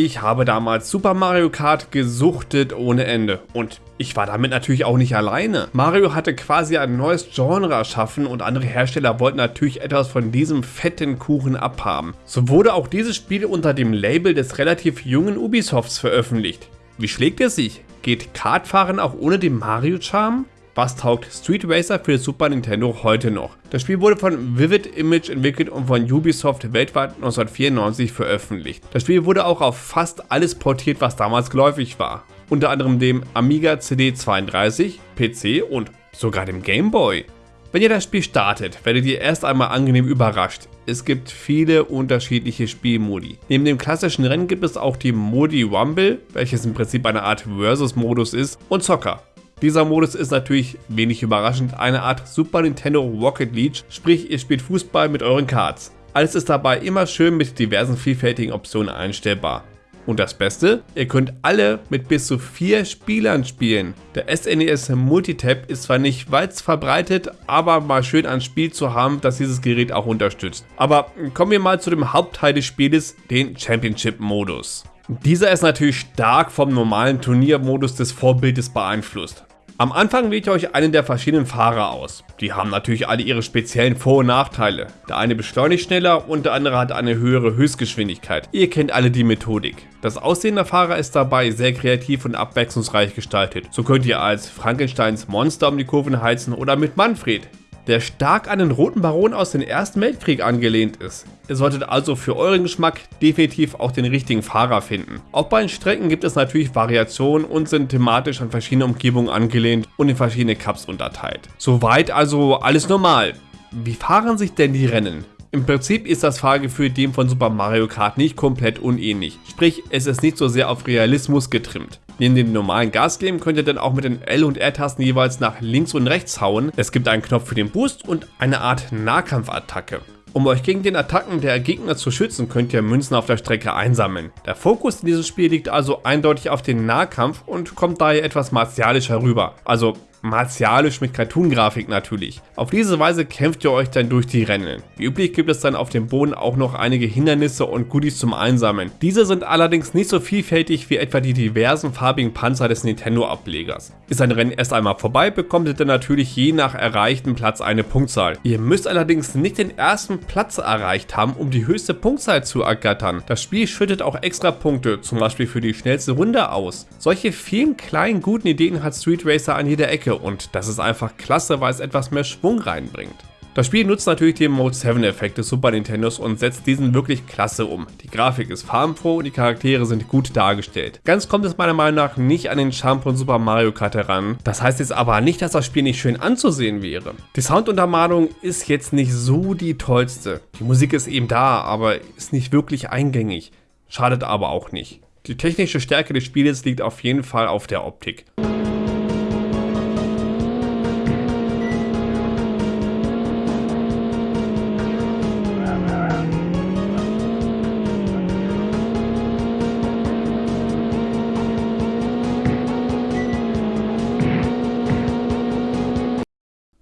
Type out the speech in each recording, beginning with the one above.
Ich habe damals Super Mario Kart gesuchtet ohne Ende und ich war damit natürlich auch nicht alleine. Mario hatte quasi ein neues Genre erschaffen und andere Hersteller wollten natürlich etwas von diesem fetten Kuchen abhaben. So wurde auch dieses Spiel unter dem Label des relativ jungen Ubisofts veröffentlicht. Wie schlägt es sich? Geht Kartfahren auch ohne den Mario-Charme? Was taugt Street Racer für Super Nintendo heute noch? Das Spiel wurde von Vivid Image entwickelt und von Ubisoft weltweit 1994 veröffentlicht. Das Spiel wurde auch auf fast alles portiert, was damals geläufig war. Unter anderem dem Amiga CD32, PC und sogar dem Game Boy. Wenn ihr das Spiel startet, werdet ihr erst einmal angenehm überrascht. Es gibt viele unterschiedliche Spielmodi. Neben dem klassischen Rennen gibt es auch die Modi Rumble, welches im Prinzip eine Art Versus-Modus ist, und Zocker. Dieser Modus ist natürlich wenig überraschend eine Art Super Nintendo Rocket League, sprich ihr spielt Fußball mit euren Cards. Alles ist dabei immer schön mit diversen vielfältigen Optionen einstellbar. Und das Beste, ihr könnt alle mit bis zu vier Spielern spielen. Der SNES e Multitap ist zwar nicht weit verbreitet, aber mal schön ein Spiel zu haben, das dieses Gerät auch unterstützt. Aber kommen wir mal zu dem Hauptteil des Spieles, den Championship Modus. Dieser ist natürlich stark vom normalen Turniermodus des Vorbildes beeinflusst. Am Anfang wählt ihr euch einen der verschiedenen Fahrer aus. Die haben natürlich alle ihre speziellen Vor- und Nachteile. Der eine beschleunigt schneller und der andere hat eine höhere Höchstgeschwindigkeit. Ihr kennt alle die Methodik. Das Aussehen der Fahrer ist dabei sehr kreativ und abwechslungsreich gestaltet. So könnt ihr als Frankensteins Monster um die Kurven heizen oder mit Manfred, der stark an den Roten Baron aus dem Ersten Weltkrieg angelehnt ist. Ihr solltet also für euren Geschmack definitiv auch den richtigen Fahrer finden. Auch bei den Strecken gibt es natürlich Variationen und sind thematisch an verschiedene Umgebungen angelehnt und in verschiedene Cups unterteilt. Soweit also alles normal. Wie fahren sich denn die Rennen? Im Prinzip ist das Fahrgefühl dem von Super Mario Kart nicht komplett unähnlich, sprich es ist nicht so sehr auf Realismus getrimmt. Neben dem normalen Gasgeben könnt ihr dann auch mit den L- und R-Tasten jeweils nach links und rechts hauen. Es gibt einen Knopf für den Boost und eine Art Nahkampfattacke. Um euch gegen den Attacken der Gegner zu schützen, könnt ihr Münzen auf der Strecke einsammeln. Der Fokus in diesem Spiel liegt also eindeutig auf den Nahkampf und kommt daher etwas martialisch herüber. Also martialisch mit Cartoon-Grafik natürlich. Auf diese Weise kämpft ihr euch dann durch die Rennen. Wie üblich gibt es dann auf dem Boden auch noch einige Hindernisse und Goodies zum Einsammeln. Diese sind allerdings nicht so vielfältig wie etwa die diversen farbigen Panzer des Nintendo-Ablegers. Ist ein Rennen erst einmal vorbei, bekommt ihr dann natürlich je nach erreichten Platz eine Punktzahl. Ihr müsst allerdings nicht den ersten Platz erreicht haben, um die höchste Punktzahl zu ergattern. Das Spiel schüttet auch extra Punkte, zum Beispiel für die schnellste Runde aus. Solche vielen kleinen guten Ideen hat Street Racer an jeder Ecke und das ist einfach klasse, weil es etwas mehr Schwung reinbringt. Das Spiel nutzt natürlich den Mode 7 Effekt des Super Nintendos und setzt diesen wirklich klasse um. Die Grafik ist farbenfroh und die Charaktere sind gut dargestellt. Ganz kommt es meiner Meinung nach nicht an den Charme von Super Mario Kart heran. Das heißt jetzt aber nicht, dass das Spiel nicht schön anzusehen wäre. Die Sounduntermalung ist jetzt nicht so die tollste. Die Musik ist eben da, aber ist nicht wirklich eingängig. Schadet aber auch nicht. Die technische Stärke des Spieles liegt auf jeden Fall auf der Optik.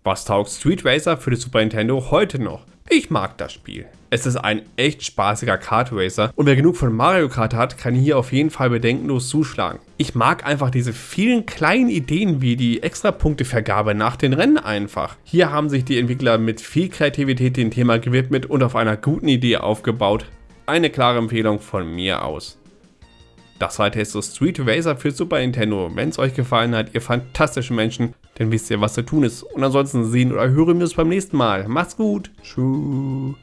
Was taugt Street Racer für die Super Nintendo heute noch? Ich mag das Spiel. Es ist ein echt spaßiger Kart Racer und wer genug von Mario Kart hat, kann hier auf jeden Fall bedenkenlos zuschlagen. Ich mag einfach diese vielen kleinen Ideen wie die Extrapunktevergabe nach den Rennen einfach. Hier haben sich die Entwickler mit viel Kreativität dem Thema gewidmet und auf einer guten Idee aufgebaut. Eine klare Empfehlung von mir aus. Das war Testo Street Racer für Super Nintendo. Wenn es euch gefallen hat, ihr fantastischen Menschen, dann wisst ihr, was zu tun ist. Und ansonsten sehen oder hören wir uns beim nächsten Mal. Macht's gut. Tschüss.